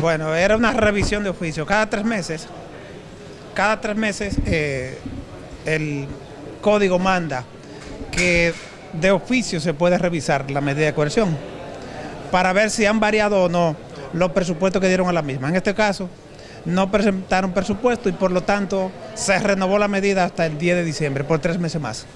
Bueno, era una revisión de oficio. Cada tres meses, cada tres meses eh, el código manda que de oficio se puede revisar la medida de coerción para ver si han variado o no los presupuestos que dieron a la misma. En este caso, no presentaron presupuesto y por lo tanto se renovó la medida hasta el 10 de diciembre, por tres meses más.